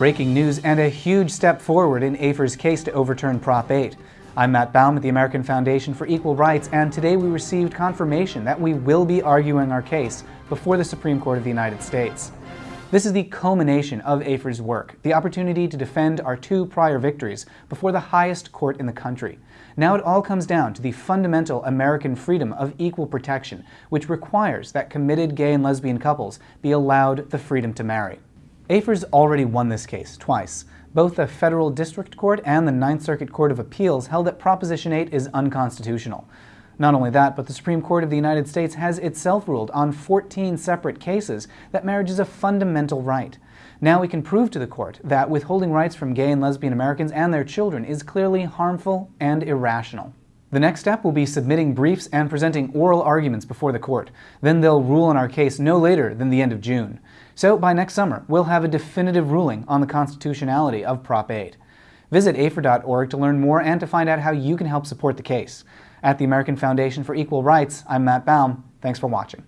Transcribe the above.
Breaking news and a huge step forward in AFER's case to overturn Prop 8. I'm Matt Baum at the American Foundation for Equal Rights, and today we received confirmation that we will be arguing our case before the Supreme Court of the United States. This is the culmination of AFER's work, the opportunity to defend our two prior victories before the highest court in the country. Now it all comes down to the fundamental American freedom of equal protection, which requires that committed gay and lesbian couples be allowed the freedom to marry. AFER's already won this case, twice. Both the Federal District Court and the Ninth Circuit Court of Appeals held that Proposition 8 is unconstitutional. Not only that, but the Supreme Court of the United States has itself ruled on 14 separate cases that marriage is a fundamental right. Now we can prove to the court that withholding rights from gay and lesbian Americans and their children is clearly harmful and irrational. The next step will be submitting briefs and presenting oral arguments before the court. Then they'll rule on our case no later than the end of June. So by next summer, we'll have a definitive ruling on the constitutionality of Prop 8. Visit AFER.org to learn more and to find out how you can help support the case. At the American Foundation for Equal Rights, I'm Matt Baum. Thanks for watching.